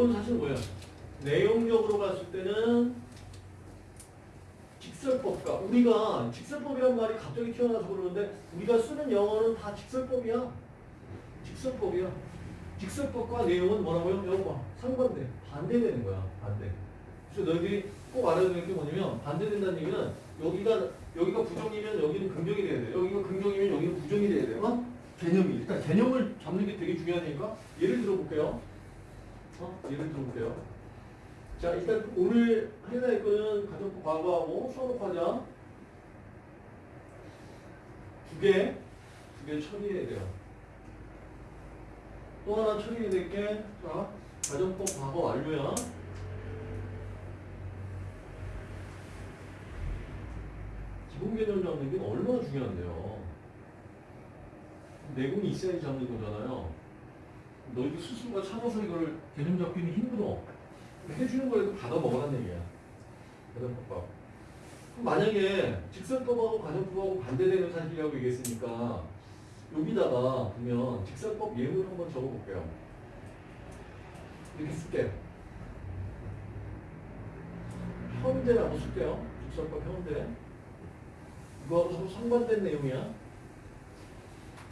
요건 사실 뭐야? 내용적으로 봤을 때는 직설법과 우리가 직설법이란 말이 갑자기 튀어나와서 그러는데 우리가 쓰는 영어는 다 직설법이야. 직설법이야. 직설법과 내용은 뭐라고요? 봐. 상반대. 반대되는 거야. 반대. 그래서 너희들이 꼭 알아야 되는 게 뭐냐면 반대된다는 얘기는 여기가 여기가 부정이면 여기는 긍정이 돼야 돼. 여기가 긍정이면 여기는 부정이 돼야 돼. 어? 개념이 일단 개념을 잡는 게 되게 중요하니까 예를 들어 볼게요. 어? 예를 들어 볼게요. 자 일단 오늘 해낼 거는 가정법 과거하고 수업하자 두 개, 두 개 처리해야 돼요. 또 하나 처리해야 될 게, 자, 가정법 과거 완료야. 기본 개념 잡는 게 얼마나 중요한데요. 내공이 있어야지 잡는 거잖아요. 너희들 스스로가 참아서 이걸 개념 잡기는 힘들어. 해주는 거라도 받아 먹으라는 얘기야. 가정법하고. 그럼 만약에 직설법하고 가정법하고 반대되는 사실이라고 얘기했으니까 여기다가 보면 직설법 예문 한번 적어볼게요. 이렇게 쓸게요. 현재라고 쓸게요. 직설법 현재. 이거하고 서로 상반된 내용이야.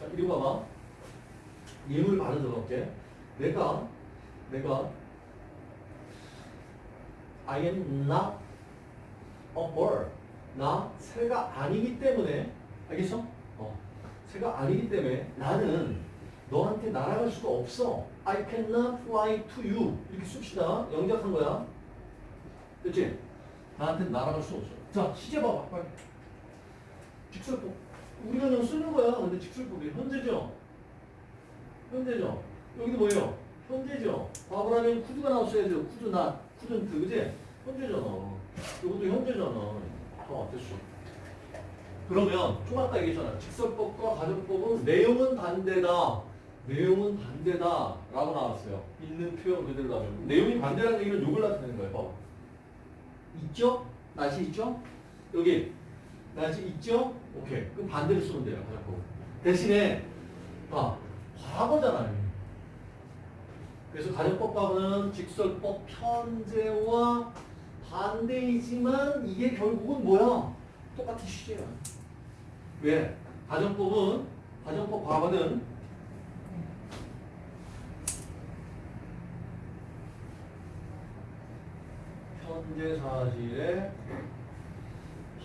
자, 이리 봐봐. 예물 바로 적을게. 내가, 내가, I am not a bird. 나 새가 아니기 때문에, 알겠어? 어. 새가 아니기 때문에 나는 너한테 날아갈 수가 없어. I cannot fly to you. 이렇게 씁시다. 영작한 거야. 그치? 나한테 날아갈 수 없어. 자, 시제 봐봐. 빨리. 직설법. 우리가 그냥 쓰는 거야. 근데 직설법이 현재죠. 현재죠. 여기도 뭐예요? 현재죠. 과거라면 쿠드가 나왔어야죠. 쿠드 나, 쿠든트, 그지? 현재잖아. 이것도 현재잖아. 어, 됐어. 그러면 좀 아까 얘기했잖아. 직설법과 가정법은 내용은 반대다. 내용은 반대다. 라고 나왔어요. 있는 표현 그대로 나오면. 내용이 반대라는 얘기는 욕을 나타내는 거예요. 봐봐. 있죠? 날씨 있죠? 여기 날씨 있죠? 오케이. 그럼 반대로 쓰면 돼요. 가정법. 대신에 봐. 과거잖아요. 그래서 가정법과는 직설법 현재와 반대이지만 이게 결국은 뭐야? 똑같은 시제야. 왜? 가정법은 가정법 과거는 현재 사실에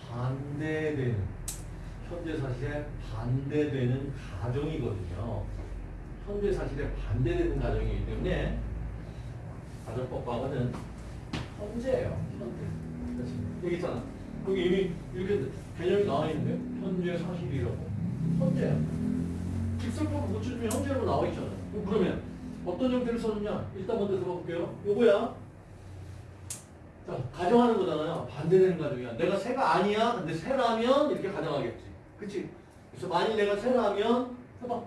반대되는 현재 사실에 반대되는 가정이거든요. 현재 사실에 반대되는 가정이기 때문에 가정법 과거는 현재예요. 현재. 그렇지. 여기 있잖아. 여기 이미 이렇게 개념이 나와 있는데 현재 사실이라고. 현재. 직설법 못 찾으면 현재로 나와 있잖아. 그럼 그러면 어떤 형태를 써줬냐? 일단 먼저 들어볼게요. 요거야. 자, 가정하는 거잖아요. 반대되는 가정이야. 내가 새가 아니야. 근데 새라면 이렇게 가정하겠지. 그치? 그래서 만일 내가 새라면 해봐.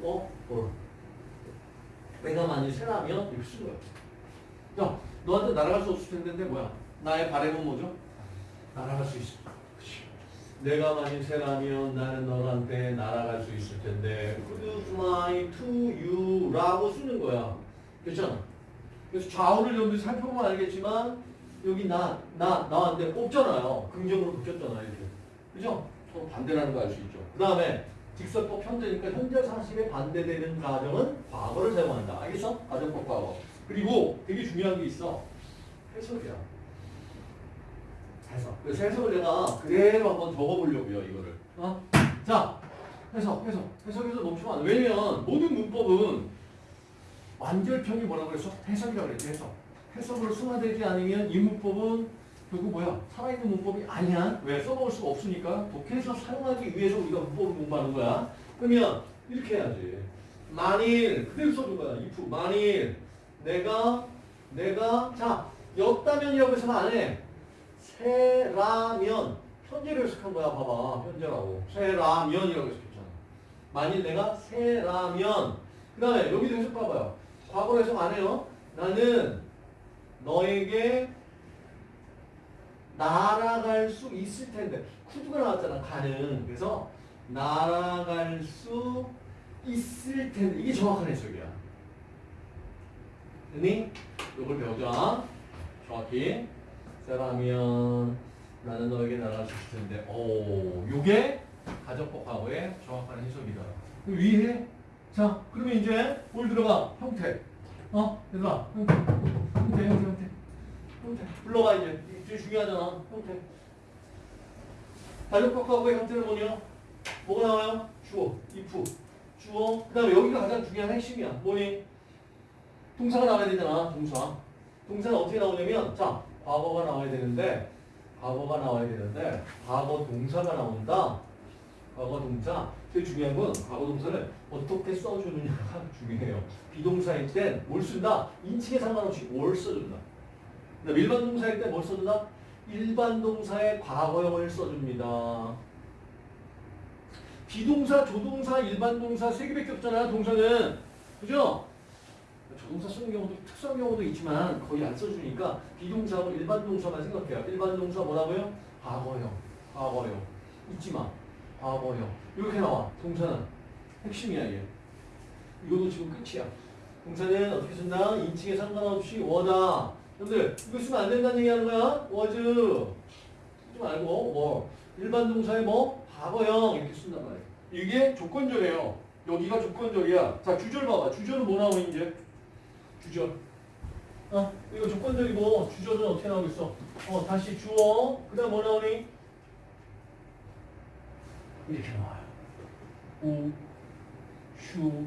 뭐? 뭘? 내가 만일 새라면 이렇게 쓴 거야. 야, 너한테 날아갈 수 없을 텐데 뭐야? 나의 바램은 뭐죠? 날아갈 수 있어. 그치? 내가 만일 새라면 나는 너한테 날아갈 수 있을 텐데 Could fly to you? 라고 쓰는 거야. 괜찮아? 그래서 좌우를 여러분들이 살펴보면 알겠지만 여기 나, 나, 나한테 뽑잖아요. 긍정으로 바뀌었잖아요. 그죠? 서로 반대라는 거 알 수 있죠. 그 다음에 직설법 현재니까 현재 사실에 반대되는 가정은 과거를 사용한다. 알겠어? 가정법 과거. 그리고 되게 중요한 게 있어. 해석이야. 해석. 그래서 해석을 내가 그대로 한번 적어보려고요. 이거를. 어? 자, 해석, 해석. 해석에서 멈추면 안 돼. 왜냐면 모든 문법은 완결평이 뭐라고 그랬어? 해석이라고 그랬지, 해석. 해석으로 승화되지 않으면 이 문법은 결국 뭐야? 살아있는 문법이 아니야. 왜? 써먹을 수가 없으니까 독해서 사용하기 위해서 우리가 문법을 공부하는 거야. 그러면 이렇게 해야지. 만일, 그대로 써준 거야. if. 만일 내가, 내가, 자, 였다면이라고 해서는 안 해. 새라면. 현재로 해석한 거야. 봐봐. 현재라고. 새라면이라고 해석했잖아. 만일 내가 새라면. 그 다음에 여기도 해석 봐봐요. 과거로 해석 안 해요. 나는 너에게 날아갈 수 있을 텐데 쿠드가 나왔잖아 가는 그래서 날아갈 수 있을 텐데 이게 정확한 해석이야 니 이걸 배우자. 정확히. 세라면 나는 너에게 날아갈 수 있을 텐데. 오, 요게 가정법 과거의 정확한 해석이다. 위에 자, 그러면 이제 뭘 들어가? 형태. 어, 얘들아, 형태, 형태, 형태, 형태, 형태. 불러가 이제. 이게 중요하잖아. 형태. 가정법 과거의 형태는 뭐냐? 뭐가 나와요? 주어, if, 주어. 그 다음에 여기가 가장 중요한 핵심이야. 뭐니? 동사가 나와야 되잖아. 동사. 동사는 어떻게 나오냐면, 자, 과거가 나와야 되는데, 과거가 나와야 되는데, 과거 동사가 나온다. 과거 동사. 제일 중요한 건 과거 동사를 어떻게 써주느냐가 중요해요. 비동사일 땐 뭘 쓴다? 인칭에 상관없이 뭘 써준다. 그다음 일반 동사일 때 뭘 써준다? 일반 동사의 과거형을 써줍니다. 비동사, 조동사, 일반 동사 세 개밖에 없잖아. 동사는 그죠? 조동사 쓰는 경우도 특수한 경우도 있지만 거의 안 써주니까 비동사하고 일반 동사만 생각해요. 일반 동사 뭐라고요? 과거형, 과거형. 잊지 마. 과거형. 이렇게 나와. 동사는 핵심이야 이게. 이것도 지금 끝이야. 동사는 어떻게 쓴다? 인칭에 상관없이 워다. 여러분들 이거 쓰면 안 된다는 얘기 하는 거야? was. 쓰지 말고 뭐 일반 동사의 뭐 과거형 이렇게 쓴단 말이야. 이게 조건절이에요. 여기가 조건절이야. 자 주절 봐봐. 주절은 뭐 나오니 이제? 주절. 어 이거 조건절이고 주절은 어떻게 나오겠어? 어 다시 주어. 그 다음 뭐 나오니? 이렇게 나와요. 우, 휴,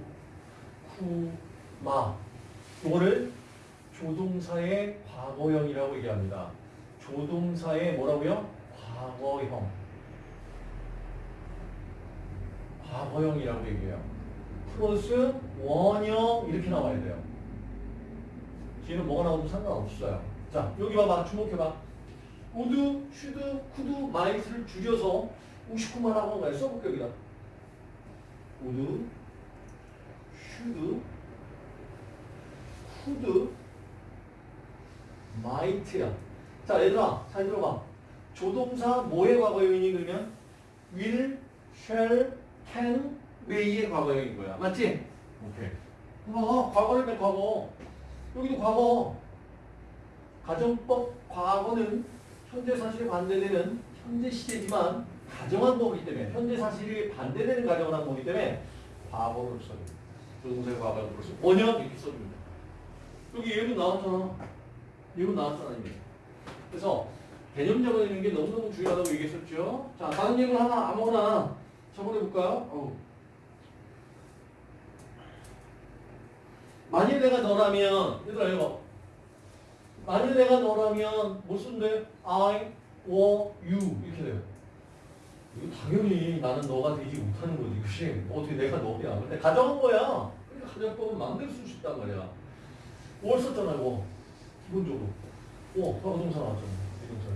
후, 마. 이거를 조동사의 과거형이라고 얘기합니다. 조동사의 뭐라고요? 과거형. 과거형이라고 얘기해요. 플러스 원형 이렇게 나와야 돼요. 뒤에는 뭐가 나오도 상관없어요. 자, 여기 봐봐. 주목해봐. would, should, could, might를 줄여서 59만 하고 한 거야. 써볼게 여기다. would, should, could, might야. 자, 얘들아, 잘 들어봐. 조동사 뭐의 과거형이니 그러면 will, shall, can, may의 과거형인 거야. 맞지? 오케이. 어, 과거를 몇 과거. 여기도 과거. 가정법 과거는 현재 사실에 반대되는 현재 시제지만 가정한 거기 때문에 현재 사실이 반대되는 가정을 한 거기 때문에 과거를 써줍니다. 조동사의 과거를 써서 원형 이렇게 써줍니다. 여기 예문 나왔잖아. 예문 나왔잖아 이미. 그래서 개념 적어내는 게 너무너무 중요하다고 얘기했었죠. 자 다른 예문 하나 아무거나 적어내볼까요? 어우. 만일 내가 너라면 얘들아 이거 만일 내가 너라면 뭐 쓴대? I, or you 이렇게 돼요. 이거 당연히 나는 너가 되지 못하는 거지. 그치? 어떻게 내가 너야. 근데 가정한 거야. 그러니까 가정법은 쓸수 있단 말이야. 뭘 썼잖아 이거. 기본적으로. 어, 과거동사 나왔잖아. 비동사.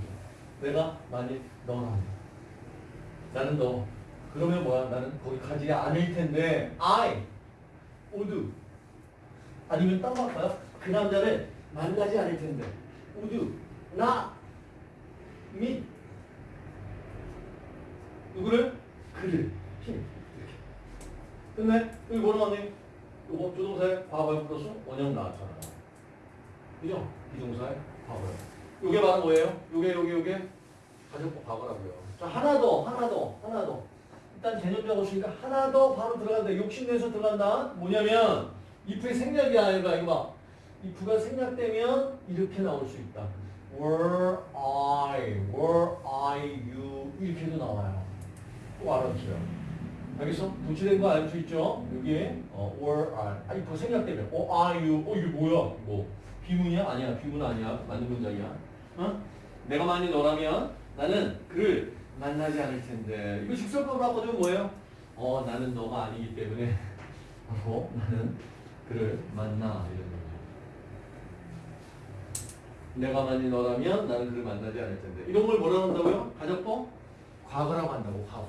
내가 만일 너라면. 나는 너. 그러면 뭐야? 나는 거기 가지 않을 텐데 I would 아니면 딴거 할까요? 그 남자를 만나지 않을 텐데 would not meet 누구를? 그를 him 이렇게 끝내? 여기 뭐 나왔니? 요거 조동사의 과거형 플러스 원형 나왔잖아 그죠? 비동사의 과거형 요게 바로 뭐예요? 요게 요게 요게 가정법 과거라고요. 자 하나 더 하나 더 하나 더. 일단 개념 적었으니까 하나 더 바로 들어간다 욕심내서 들어간다. 뭐냐면 if의 생략이야. 이거 이거 봐. if가 생략되면 이렇게 나올 수 있다. Were I were I you? 이렇게도 나와요. 꼭 알아두세요. 알겠어? 도치된 거 알 수 있죠? 여기에 어, were I. 아 if 생략되면 어 are you? 어 이게 뭐야? 뭐 비문이야? 아니야 비문 아니야 맞는 문장이야 어? 내가 만일 너라면 나는 그를 만나지 않을 텐데 이거 직설법으로 하거든 뭐예요? 어 나는 너가 아니기 때문에 어 나는 그를 만나 이런 거죠. 내가 만일 너라면 나는 그를 만나지 않을 텐데 이런 걸 뭐라고 한다고요? 가정법? 과거라고 한다고 과거.